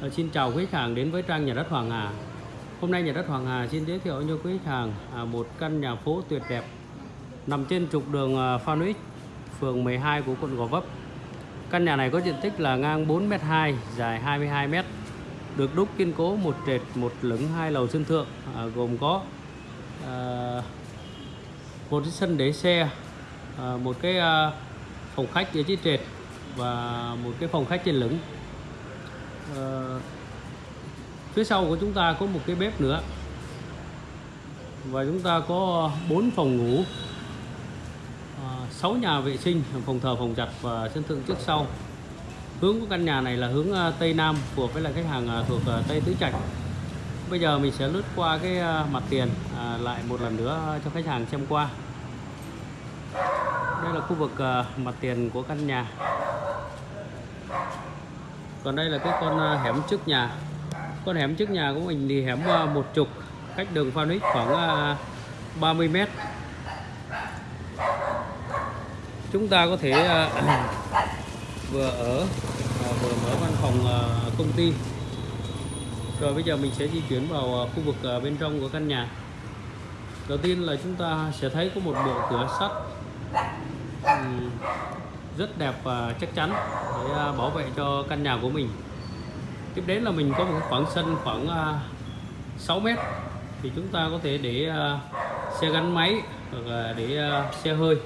Ờ, xin chào quý khách hàng đến với trang nhà đất Hoàng Hà. Hôm nay nhà đất Hoàng Hà xin giới thiệu cho quý khách hàng à, một căn nhà phố tuyệt đẹp nằm trên trục đường à, Phan Uýt, phường 12 của quận Gò Vấp. Căn nhà này có diện tích là ngang 4m2, dài 22m, được đúc kiên cố một trệt, một lửng, hai lầu sân thượng, à, gồm có một cái sân để xe, một cái phòng khách ở dưới trệt và một cái phòng khách trên lửng à, phía sau của chúng ta có một cái bếp nữa. Và chúng ta có 4 phòng ngủ ờ, à, 6 nhà vệ sinh phòng thờ phòng giặt và sân thượng trước sau. Hướng của căn nhà này là hướng ờ, tây nam phù hợp với là khách hàng thuộc tây tứ trạch. Bây giờ mình sẽ lướt qua cái mặt tiền à, lại một lần nữa cho khách hàng xem qua. Đây là khu vực mặt tiền của căn nhà còn đây là cái con à, hẻm trước nhà. Con hẻm trước nhà của mình thì hẻm à, một chục, cách đường Phan Ích khoảng à, 30 mét. Chúng ta có thể vừa ở vừa mở văn phòng công ty. Rồi bây giờ mình sẽ di chuyển vào khu vực bên trong của căn nhà. Đầu tiên là chúng ta sẽ thấy có một bộ cửa sắt rất đẹp và chắc chắn để à, bảo vệ cho căn nhà của mình. Tiếp đến là mình có một khoảng sân khoảng à, 6 mét thì chúng ta có thể để à, xe gắn máy hoặc là để xe hơi.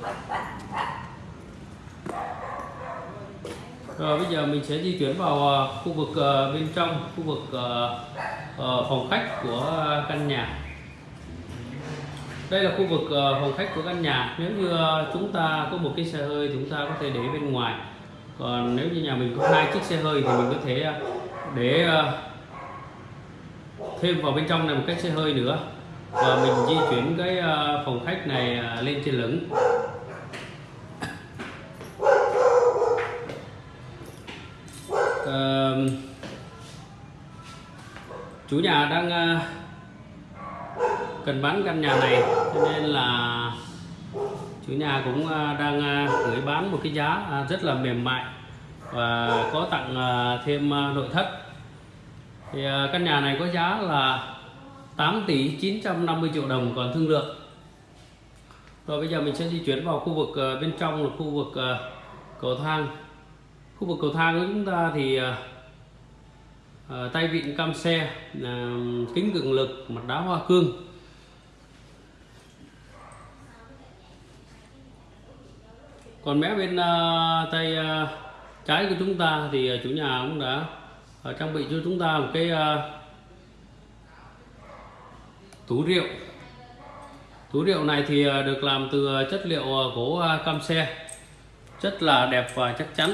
Rồi bây giờ mình sẽ di chuyển vào khu vực bên trong, khu vực ờ, phòng khách của căn nhà đây là khu vực ờ, phòng khách của căn nhà. Nếu như ờ, chúng ta có một cái xe hơi chúng ta có thể để bên ngoài. Còn nếu như nhà mình có hai chiếc xe hơi thì mình có thể ờ, để thêm vào bên trong này một cái xe hơi nữa. Và mình di chuyển cái phòng khách này lên trên lửng. Ờ, chủ nhà đang cần bán căn nhà này, cho nên là chủ nhà cũng à, đang à, gửi bán một cái giá à, rất là mềm mại và có tặng thêm nội thất. Thì căn nhà này có giá là 8 tỷ 950 triệu đồng còn thương lượng. Rồi bây giờ mình sẽ di chuyển vào khu vực bên trong là khu vực cầu thang. Khu vực cầu thang của chúng ta thì tay vịn cam xe kính cường lực, mặt đá hoa cương. Còn mé bên uh, tay uh, trái của chúng ta thì ờ, chủ nhà cũng đã uh, trang bị cho chúng ta một cái uh, tủ rượu. Tủ rượu này thì uh, được làm từ chất liệu gỗ uh, cam xe. Rất là đẹp và chắc chắn.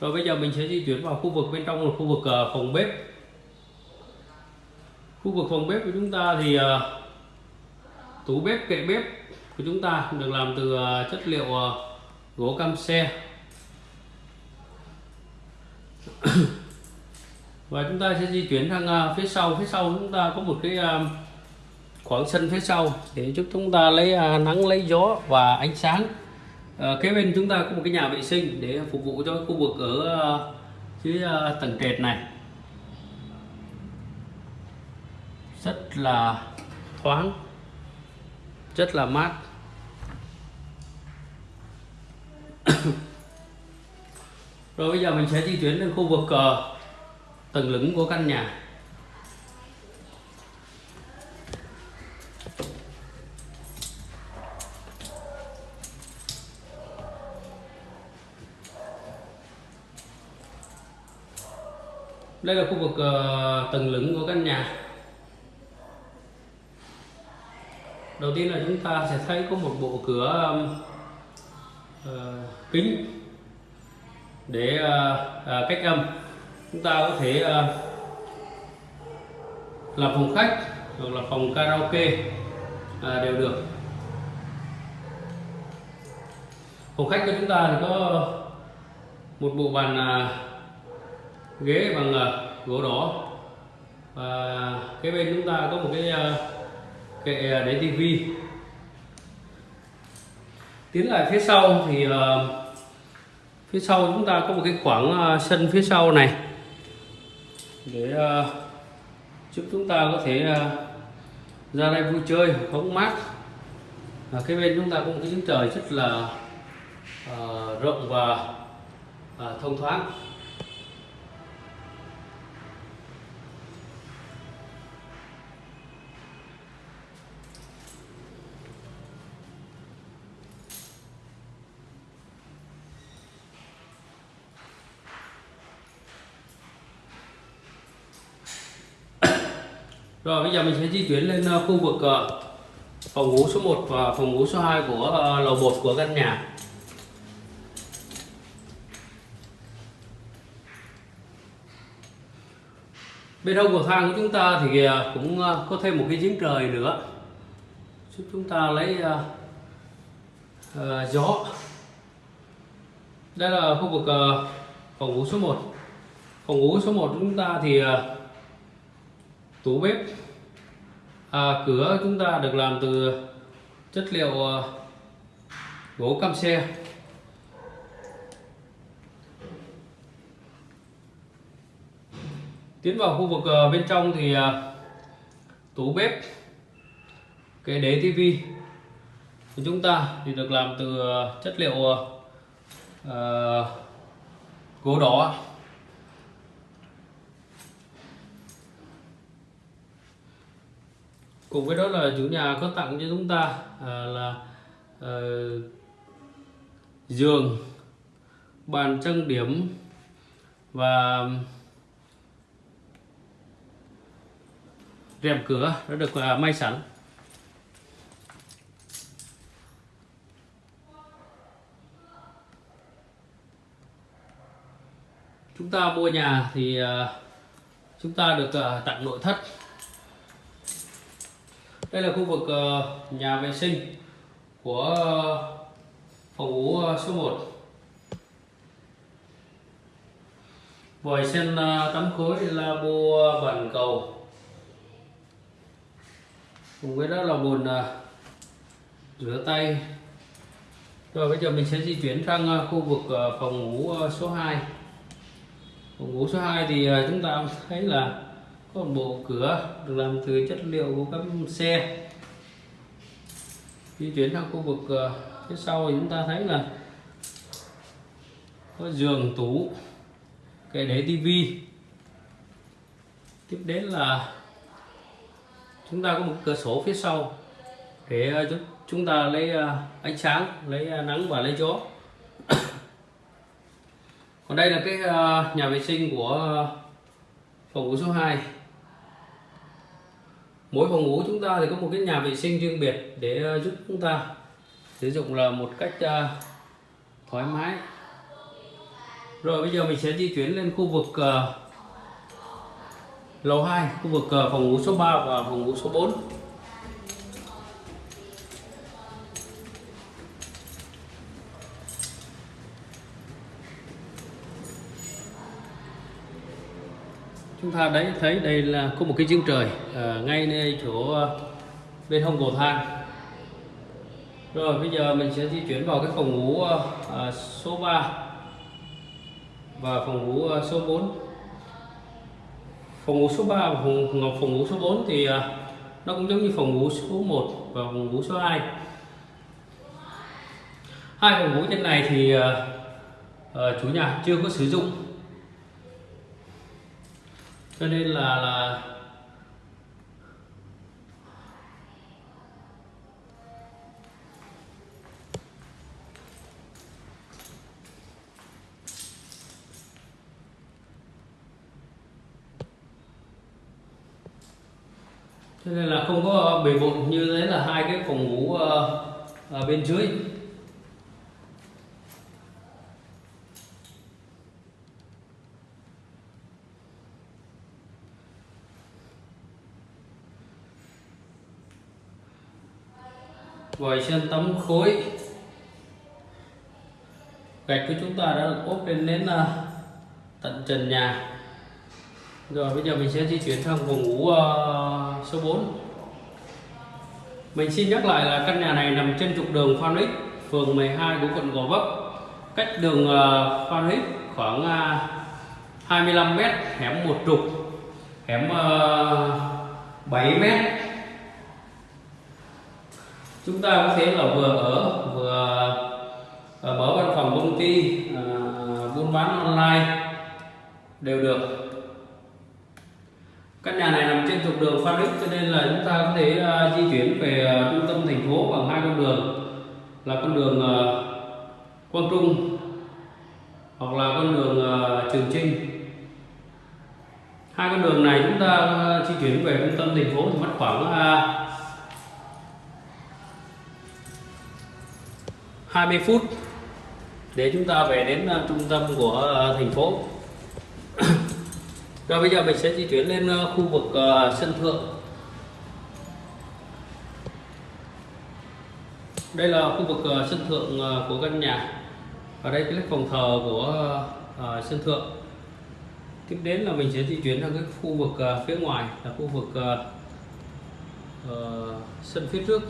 Rồi bây giờ mình sẽ di chuyển vào khu vực bên trong là khu vực uh, phòng bếp. Khu vực phòng bếp của chúng ta thì uh, tủ bếp kệ bếp của chúng ta được làm từ chất liệu gỗ cam xe. Và chúng ta sẽ di chuyển sang à, phía sau. Phía sau chúng ta có một cái à, khoảng sân phía sau để giúp chúng ta lấy à, nắng, lấy gió và ánh sáng. Ờ, kế bên chúng ta có một cái nhà vệ sinh để phục vụ cho khu vực ở dưới tầng trệt này. Rất là thoáng. Rất là mát. rồi bây giờ mình sẽ di chuyển đến khu vực uh, tầng lửng của căn nhà. Đây là khu vực uh, tầng lửng của căn nhà. Đầu tiên là chúng ta sẽ thấy có một bộ cửa um, Ờ, kính. Để ờ, ờ, cách âm chúng ta có thể ờ, làm phòng khách hoặc là phòng karaoke đều được. Phòng khách của chúng ta thì có một bộ bàn ghế bằng gỗ đỏ. Và cái bên chúng ta có một cái kệ để tivi tiến lại phía sau thì uh, phía sau chúng ta có một cái khoảng uh, sân phía sau này. Để uh, giúp chúng ta có thể uh, ra đây vui chơi hóng mát. À, cái bên chúng ta cũng có những trời rất là uh, rộng và uh, thông thoáng. Rồi bây giờ mình sẽ di chuyển lên ờ, khu vực ờ, phòng ngủ số 1 và phòng ngủ số 2 của ờ, lầu 1 của căn nhà. Bên hông cầu thang của chúng ta thì cũng có thêm một cái giếng trời nữa giúp chúng ta lấy uh, uh, gió. Đây là khu vực uh, phòng ngủ số 1. Phòng ngủ số 1 của chúng ta thì uh, tủ bếp. À, cửa chúng ta được làm từ chất liệu à, gỗ cam xe. Tiến vào khu vực à, bên trong thì à, tủ bếp cái đế tivi của chúng ta thì được làm từ chất liệu uh, gỗ đỏ. Cùng với đó là chủ nhà có tặng cho chúng ta à, là à, giường bàn trang điểm và rèm cửa đã được à, may sẵn. Chúng ta mua nhà thì à, chúng ta được à, tặng nội thất đây là khu vực ờ, nhà vệ sinh của ờ, phòng ngủ ờ, số 1 vòi sen tắm khối labo uh, bàn cầu. Cùng với đó là bồn rửa tay. Rồi bây giờ mình sẽ di chuyển sang khu vực phòng ngủ số 2 phòng ngủ số 2 thì chúng ta thấy là có một bộ cửa được làm từ chất liệu của các xe. Di chuyển sang khu vực ờ, phía sau thì chúng ta thấy là có giường tủ kệ để tivi. Tiếp đến là chúng ta có một cửa sổ phía sau để uh, chúng ta lấy ờ, ánh sáng lấy nắng và lấy gió. Còn đây là cái nhà vệ sinh của phòng ngủ số 2 mỗi phòng ngủ chúng ta thì có một cái nhà vệ sinh riêng biệt để ờ, giúp chúng ta sử dụng là một cách uh, thoải mái. Rồi bây giờ mình sẽ di chuyển lên khu vực uh, lầu 2 khu vực uh, phòng ngủ số 3 và phòng ngủ số 4 chúng ta đấy thấy đây là có một cái giếng trời à, ngay nơi chỗ à, bên hông cầu thang. Rồi bây giờ mình sẽ di chuyển vào cái phòng ngủ à, à số 3 và phòng ngủ à, số 4 phòng ngủ số 3 và phòng, phòng ngủ số 4 thì à, nó cũng giống như phòng ngủ số 1 và phòng ngủ số 2 hai phòng ngủ trên này thì à, à, chủ nhà chưa có sử dụng cho nên là là cho nên là không có bề bộn như thế là hai cái phòng ngủ uh, ở bên dưới. Vòi sen tấm khối. Gạch của chúng ta đã được ốp lên đến uh, tận trần nhà. Rồi bây giờ mình sẽ di chuyển sang phòng ngủ uh, số 4 mình xin nhắc lại là căn nhà này nằm trên trục đường Phan Ích phường 12 của quận Gò Vấp. Cách đường uh, Phan Ích khoảng uh, 25 m hẻm một trục hẻm uh, 7 mét chúng ta có thể là vừa ở, vừa à, mở văn phòng công ty à, buôn bán online đều được. Căn nhà này nằm trên trục đường Phan Đức cho nên là chúng ta có thể à, di chuyển về trung tâm thành phố bằng hai con đường, là con đường Quang Trung hoặc là con đường Trường Trinh. Hai con đường này chúng ta di chuyển về trung tâm thành phố thì mất khoảng 20 phút để chúng ta về đến ờ, trung tâm của ờ, thành phố. Rồi bây giờ mình sẽ di chuyển lên ờ, khu vực sân thượng. Đây là khu vực sân thượng của căn nhà. Ở đây cái phòng thờ của sân thượng. Tiếp đến là mình sẽ di chuyển sang cái khu vực phía ngoài là khu vực uh, sân phía trước.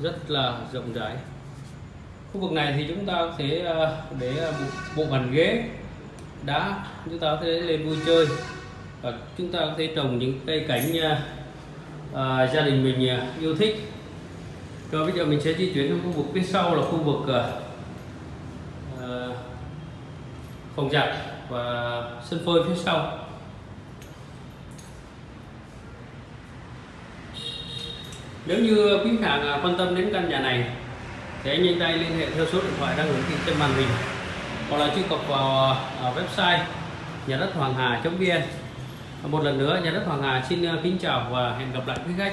Rất là rộng rãi. Khu vực này thì chúng ta có thể ờ, để ờ, bộ bàn ghế đá chúng ta có thể lên vui chơi và chúng ta có thể trồng những cây cảnh à, gia đình mình yêu thích. Rồi bây giờ mình sẽ di chuyển sang khu vực phía sau là khu vực à, phòng giặt và sân phơi phía sau. Nếu như quý khách hàng à, quan tâm đến căn nhà này, thì anh nhanh tay liên hệ theo số điện thoại đang hiển thị trên màn hình, hoặc là truy cập vào à, website nhà đất hoàng hà vn. Một lần nữa nhà đất hoàng hà xin à, kính chào và hẹn gặp lại quý khách.